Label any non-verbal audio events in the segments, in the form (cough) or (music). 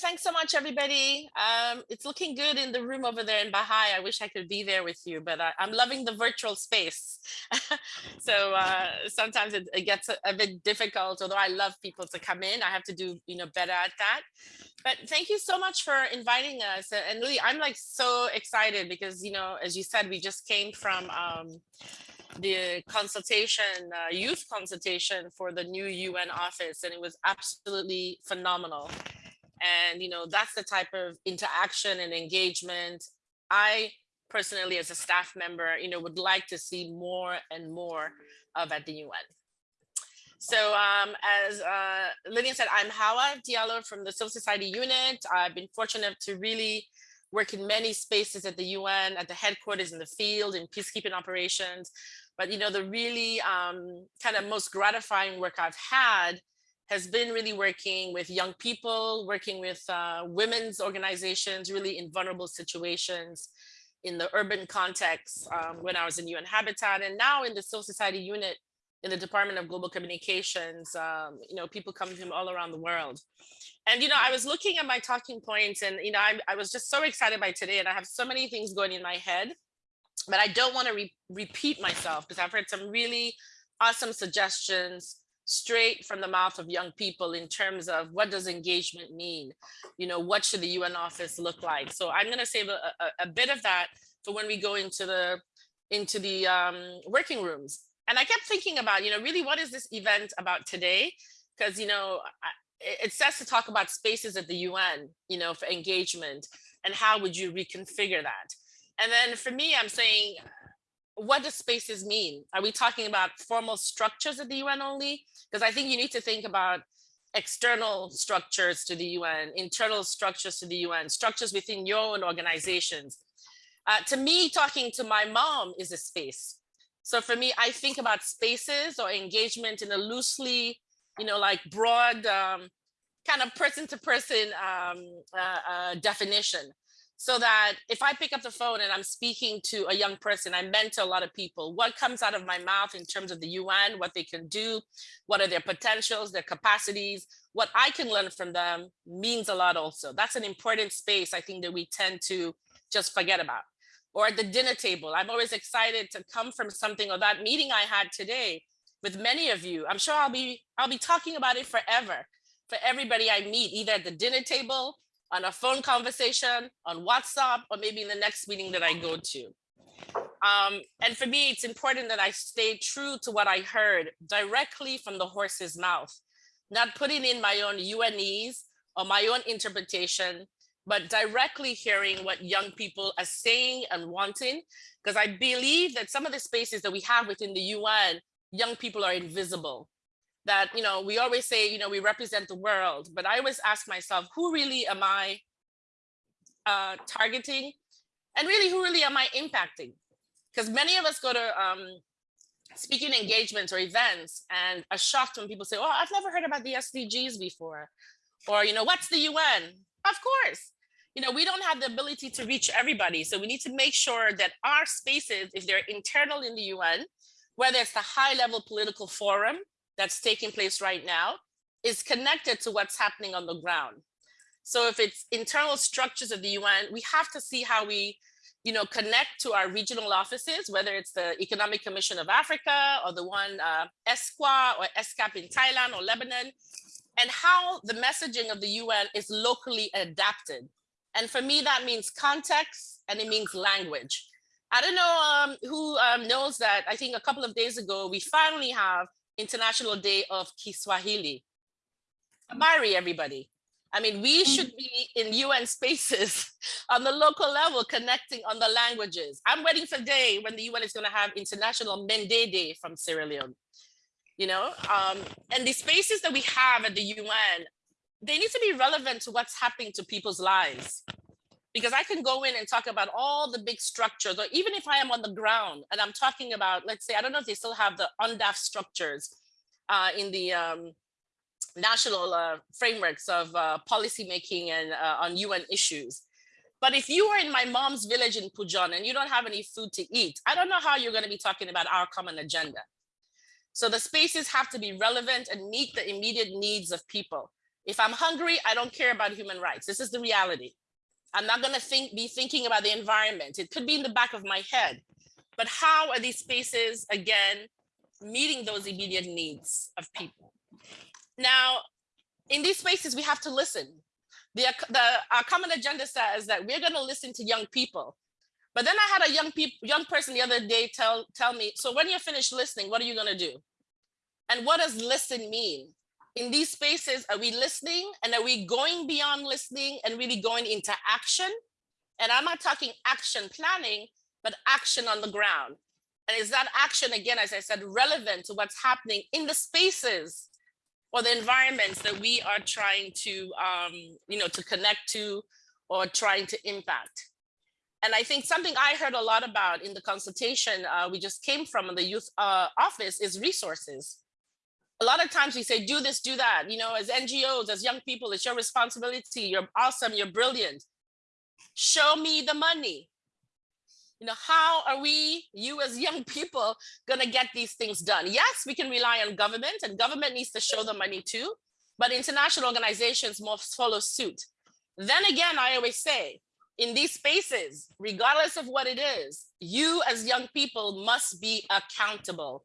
thanks so much, everybody. Um, it's looking good in the room over there in Baha'i. I wish I could be there with you, but I, am loving the virtual space. (laughs) so uh, sometimes it, it gets a, a, bit difficult, although I love people to come in. I have to do you know better at that. But thank you so much for inviting us. And really, I'm like so excited because, you know, as you said, we just came from um, the consultation, uh, youth consultation for the new UN office, and it was absolutely phenomenal. And, you know, that's the type of interaction and engagement I personally, as a staff member, you know, would like to see more and more of at the UN. So um, as uh, Lillian said, I'm Hawa Diallo from the Civil Society Unit. I've been fortunate to really work in many spaces at the UN, at the headquarters in the field, in peacekeeping operations. But you know, the really um, kind of most gratifying work I've had has been really working with young people, working with uh, women's organizations, really in vulnerable situations in the urban context um, when I was in UN Habitat and now in the civil society unit in the Department of Global Communications, um, you know, people coming from all around the world. And, you know, I was looking at my talking points and, you know, I, I was just so excited by today and I have so many things going in my head, but I don't want to re repeat myself because I've heard some really awesome suggestions straight from the mouth of young people in terms of what does engagement mean? You know, what should the UN office look like? So I'm going to save a, a, a, bit of that for when we go into the into the um, working rooms. And I kept thinking about, you know, really what is this event about today? Because, you know, it says to talk about spaces at the UN, you know, for engagement and how would you reconfigure that? And then for me, I'm saying, what does spaces mean? Are we talking about formal structures at the UN only? Because I think you need to think about external structures to the UN, internal structures to the UN, structures within your own organizations. Uh, to me, talking to my mom is a space. So for me, I think about spaces or engagement in a loosely, you know, like broad um, kind of person to person um, uh, uh, definition so that if I pick up the phone and I'm speaking to a young person, I mentor a lot of people, what comes out of my mouth in terms of the UN, what they can do, what are their potentials, their capacities, what I can learn from them means a lot also. That's an important space I think that we tend to just forget about. Or at the dinner table, I'm always excited to come from something or that meeting I had today with many of you. I'm sure I'll be, I'll be talking about it forever for everybody I meet, either at the dinner table on a phone conversation, on WhatsApp, or maybe in the next meeting that I go to. Um, and for me, it's important that I stay true to what I heard directly from the horse's mouth, not putting in my own UNEs or my own interpretation, but directly hearing what young people are saying and wanting, because I believe that some of the spaces that we have within the UN, young people are invisible that, you know, we always say, you know, we represent the world, but I always ask myself, who really am I uh, targeting? And really, who really am I impacting? Because many of us go to um, speaking engagements or events and are shocked when people say, oh, I've never heard about the SDGs before. Or, you know, what's the UN? Of course. You know, we don't have the ability to reach everybody. So we need to make sure that our spaces, if they're internal in the UN, whether it's the high level political forum that's taking place right now is connected to what's happening on the ground. So if it's internal structures of the UN, we have to see how we you know, connect to our regional offices, whether it's the Economic Commission of Africa or the one uh, ESCWA or ESCAP in Thailand or Lebanon, and how the messaging of the UN is locally adapted. And for me, that means context and it means language. I don't know um, who um, knows that I think a couple of days ago, we finally have International Day of Kiswahili. Habari, everybody. I mean, we mm. should be in UN spaces (laughs) on the local level, connecting on the languages. I'm waiting for the day when the UN is going to have International Mende Day from Sierra Leone. You know, um, and the spaces that we have at the UN, they need to be relevant to what's happening to people's lives because I can go in and talk about all the big structures, or even if I am on the ground and I'm talking about, let's say, I don't know if they still have the UNDAF structures uh, in the um, national uh, frameworks of uh, policymaking and uh, on UN issues. But if you are in my mom's village in Pujehun and you don't have any food to eat, I don't know how you're gonna be talking about our common agenda. So the spaces have to be relevant and meet the immediate needs of people If I'm hungry, I don't care about human rights. This is the reality. I'm not gonna think, be thinking about the environment. It could be in the back of my head. But how are these spaces, again, meeting those immediate needs of people? Now, in these spaces, we have to listen. The, uh, the our common agenda says that we're gonna listen to young people. But then I had a young people, young person the other day tell, tell me, so when you're finished listening, what are you gonna do? And what does listen mean? In these spaces, are we listening and are we going beyond listening and really going into action? And I'm not talking action planning, but action on the ground. And is that action, again, as I said, relevant to what's happening in the spaces or the environments that we are trying to, um, you know, to connect to or trying to impact? And I think something I heard a lot about in the consultation uh, we just came from in the youth uh, office is resources a lot of times we say, do this, do that. You know, as NGOs, as young people, it's your responsibility. You're awesome. You're brilliant. Show me the money. You know, how are we, you as young people, going to get these things done? Yes, we can rely on government and government needs to show the money too, but international organizations must follow suit. Then again, I always say, in these spaces, regardless of what it is, you as young people must be accountable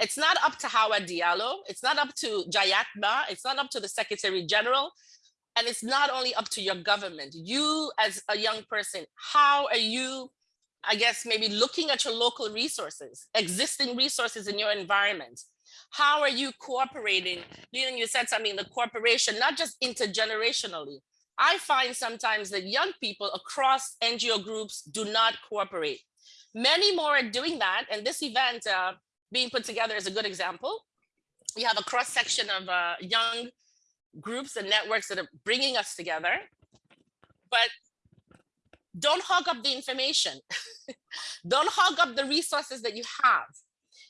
it's not up to Hawa Diallo. It's not up to Jayathma. It's not up to the Secretary General. And it's not only up to your government. You as a young person, how are you, I guess, maybe looking at your local resources, existing resources in your environment? How are you cooperating? You know, you said something, the corporation, not just intergenerationally. I find sometimes that young people across NGO groups do not cooperate. Many more are doing that. And this event, uh, being put together is a good example. We have a cross section of uh, young groups and networks that are bringing us together, but don't hog up the information. (laughs) don't hog up the resources that you have.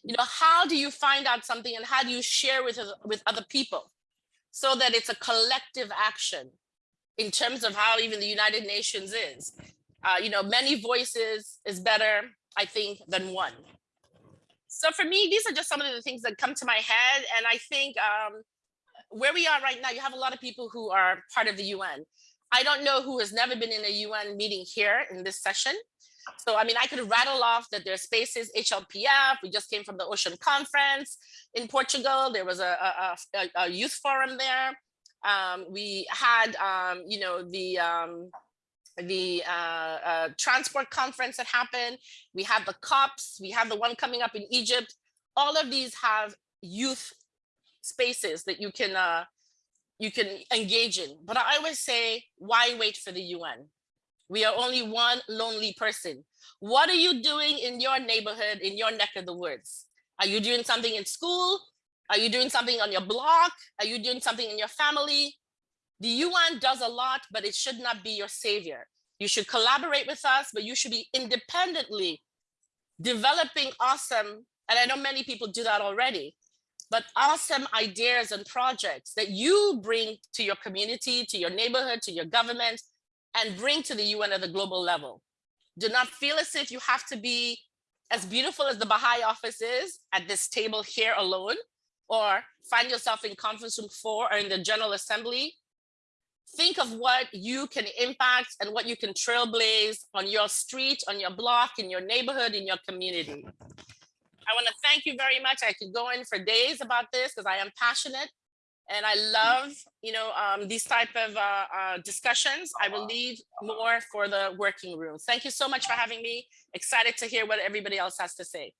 You know, how do you find out something and how do you share with, with other people so that it's a collective action in terms of how even the United Nations is. Uh, you know, many voices is better, I think, than one so for me, these are just some of the things that come to my head. And I think um, where we are right now, you have a lot of people who are part of the UN. I don't know who has never been in a UN meeting here in this session. So, I mean, I could rattle off that there are spaces, HLPF, we just came from the Ocean Conference in Portugal. There was a, a, a, a youth forum there. Um, we had, um, you know, the um, the uh, uh, transport conference that happened. We have the COPs. We have the one coming up in Egypt. All of these have youth spaces that you can uh, you can engage in. But I always say, why wait for the UN? We are only one lonely person. What are you doing in your neighborhood, in your neck of the woods? Are you doing something in school? Are you doing something on your block? Are you doing something in your family? The UN does a lot, but it should not be your savior. You should collaborate with us, but you should be independently developing awesome, and I know many people do that already, but awesome ideas and projects that you bring to your community, to your neighborhood, to your government, and bring to the UN at the global level. Do not feel as if you have to be as beautiful as the Baha'i office is at this table here alone, or find yourself in conference room four or in the General Assembly think of what you can impact and what you can trailblaze on your street, on your block, in your neighborhood, in your community. (laughs) I want to thank you very much. I could go in for days about this because I am passionate and I love, you know, um, these type of uh, uh, discussions. I will leave more for the working room. Thank you so much for having me. Excited to hear what everybody else has to say.